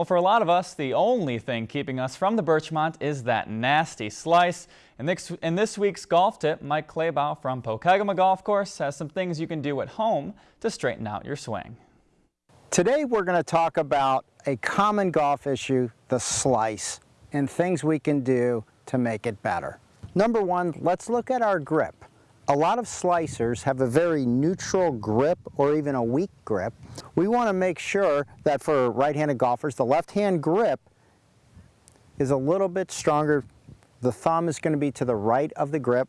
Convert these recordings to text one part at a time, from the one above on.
Well, for a lot of us, the only thing keeping us from the Birchmont is that nasty slice. In this, in this week's golf tip, Mike Claybaugh from Pokegama Golf Course has some things you can do at home to straighten out your swing. Today we're going to talk about a common golf issue, the slice, and things we can do to make it better. Number one, let's look at our grip. A lot of slicers have a very neutral grip or even a weak grip. We want to make sure that for right-handed golfers, the left-hand grip is a little bit stronger. The thumb is going to be to the right of the grip.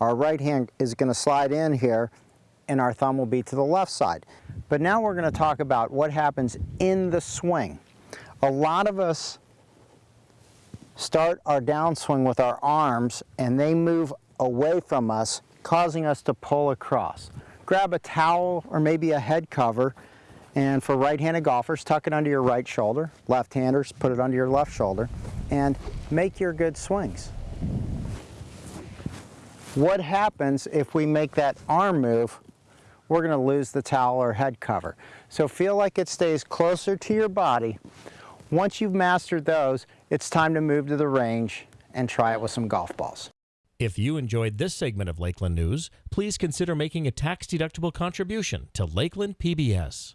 Our right hand is going to slide in here and our thumb will be to the left side. But now we're going to talk about what happens in the swing. A lot of us start our downswing with our arms and they move away from us causing us to pull across. Grab a towel or maybe a head cover and for right-handed golfers, tuck it under your right shoulder. Left-handers, put it under your left shoulder and make your good swings. What happens if we make that arm move? We're going to lose the towel or head cover. So feel like it stays closer to your body. Once you've mastered those, it's time to move to the range and try it with some golf balls. If you enjoyed this segment of Lakeland News, please consider making a tax-deductible contribution to Lakeland PBS.